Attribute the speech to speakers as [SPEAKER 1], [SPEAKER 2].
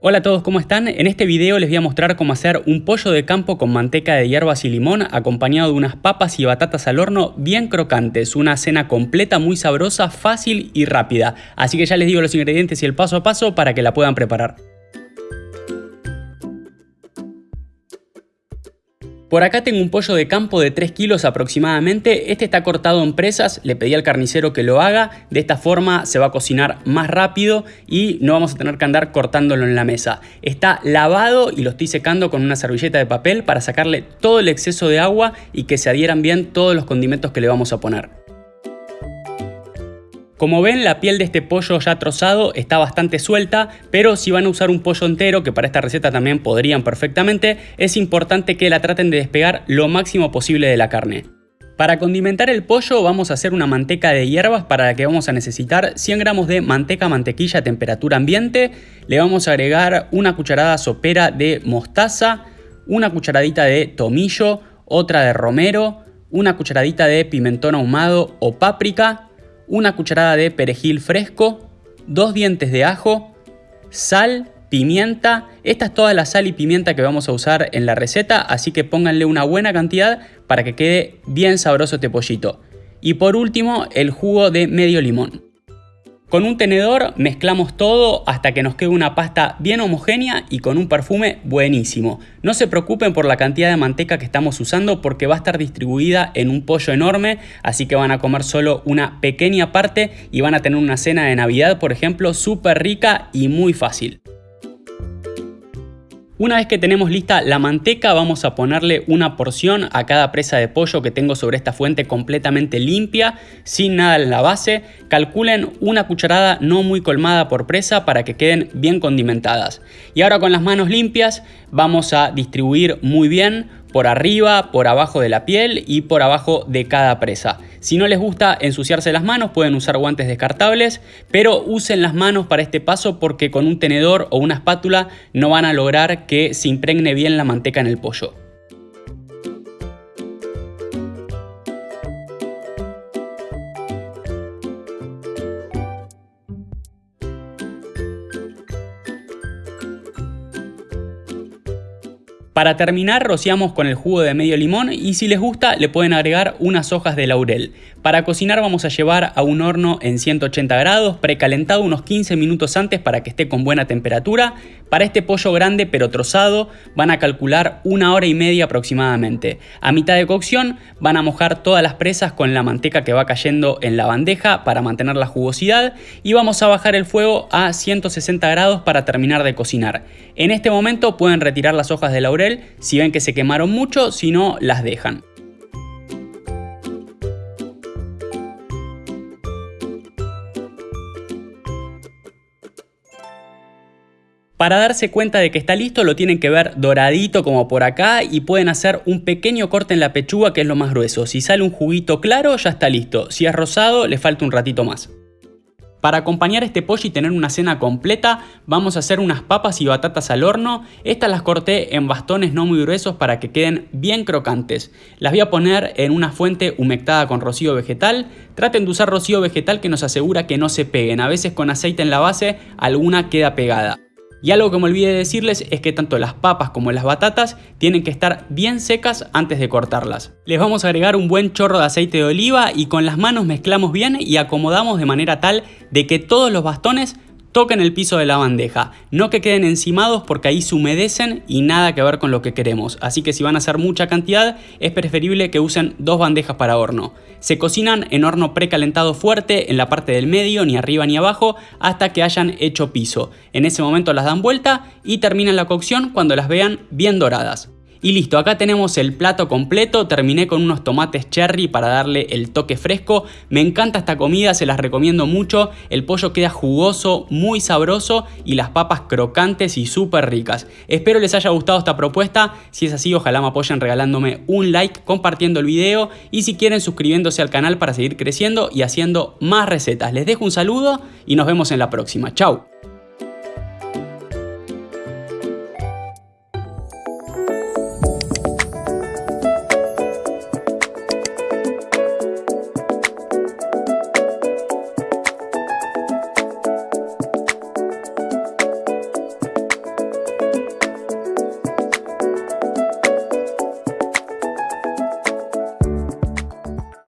[SPEAKER 1] Hola a todos, ¿cómo están? En este video les voy a mostrar cómo hacer un pollo de campo con manteca de hierbas y limón acompañado de unas papas y batatas al horno bien crocantes. Una cena completa, muy sabrosa, fácil y rápida. Así que ya les digo los ingredientes y el paso a paso para que la puedan preparar. Por acá tengo un pollo de campo de 3 kilos aproximadamente, este está cortado en presas, le pedí al carnicero que lo haga, de esta forma se va a cocinar más rápido y no vamos a tener que andar cortándolo en la mesa. Está lavado y lo estoy secando con una servilleta de papel para sacarle todo el exceso de agua y que se adhieran bien todos los condimentos que le vamos a poner. Como ven, la piel de este pollo ya trozado está bastante suelta, pero si van a usar un pollo entero, que para esta receta también podrían perfectamente, es importante que la traten de despegar lo máximo posible de la carne. Para condimentar el pollo vamos a hacer una manteca de hierbas para la que vamos a necesitar 100 gramos de manteca mantequilla a temperatura ambiente, le vamos a agregar una cucharada sopera de mostaza, una cucharadita de tomillo, otra de romero, una cucharadita de pimentón ahumado o páprica, una cucharada de perejil fresco, dos dientes de ajo, sal, pimienta. Esta es toda la sal y pimienta que vamos a usar en la receta, así que pónganle una buena cantidad para que quede bien sabroso este pollito. Y por último, el jugo de medio limón. Con un tenedor mezclamos todo hasta que nos quede una pasta bien homogénea y con un perfume buenísimo. No se preocupen por la cantidad de manteca que estamos usando porque va a estar distribuida en un pollo enorme, así que van a comer solo una pequeña parte y van a tener una cena de Navidad, por ejemplo, súper rica y muy fácil. Una vez que tenemos lista la manteca vamos a ponerle una porción a cada presa de pollo que tengo sobre esta fuente completamente limpia, sin nada en la base. Calculen una cucharada no muy colmada por presa para que queden bien condimentadas. Y ahora con las manos limpias vamos a distribuir muy bien por arriba, por abajo de la piel y por abajo de cada presa. Si no les gusta ensuciarse las manos pueden usar guantes descartables, pero usen las manos para este paso porque con un tenedor o una espátula no van a lograr que se impregne bien la manteca en el pollo. Para terminar rociamos con el jugo de medio limón y si les gusta le pueden agregar unas hojas de laurel. Para cocinar vamos a llevar a un horno en 180 grados, precalentado unos 15 minutos antes para que esté con buena temperatura. Para este pollo grande pero trozado van a calcular una hora y media aproximadamente. A mitad de cocción van a mojar todas las presas con la manteca que va cayendo en la bandeja para mantener la jugosidad y vamos a bajar el fuego a 160 grados para terminar de cocinar. En este momento pueden retirar las hojas de laurel si ven que se quemaron mucho, si no las dejan. Para darse cuenta de que está listo lo tienen que ver doradito como por acá y pueden hacer un pequeño corte en la pechuga que es lo más grueso. Si sale un juguito claro ya está listo, si es rosado le falta un ratito más. Para acompañar este pollo y tener una cena completa, vamos a hacer unas papas y batatas al horno. Estas las corté en bastones no muy gruesos para que queden bien crocantes. Las voy a poner en una fuente humectada con rocío vegetal. Traten de usar rocío vegetal que nos asegura que no se peguen. A veces con aceite en la base alguna queda pegada. Y algo que me olvidé de decirles es que tanto las papas como las batatas tienen que estar bien secas antes de cortarlas. Les vamos a agregar un buen chorro de aceite de oliva y con las manos mezclamos bien y acomodamos de manera tal de que todos los bastones toquen el piso de la bandeja, no que queden encimados porque ahí se humedecen y nada que ver con lo que queremos, así que si van a hacer mucha cantidad es preferible que usen dos bandejas para horno. Se cocinan en horno precalentado fuerte en la parte del medio, ni arriba ni abajo, hasta que hayan hecho piso. En ese momento las dan vuelta y terminan la cocción cuando las vean bien doradas. Y listo, acá tenemos el plato completo, terminé con unos tomates cherry para darle el toque fresco. Me encanta esta comida, se las recomiendo mucho. El pollo queda jugoso, muy sabroso y las papas crocantes y súper ricas. Espero les haya gustado esta propuesta. Si es así, ojalá me apoyen regalándome un like, compartiendo el video y si quieren suscribiéndose al canal para seguir creciendo y haciendo más recetas. Les dejo un saludo y nos vemos en la próxima. Chau.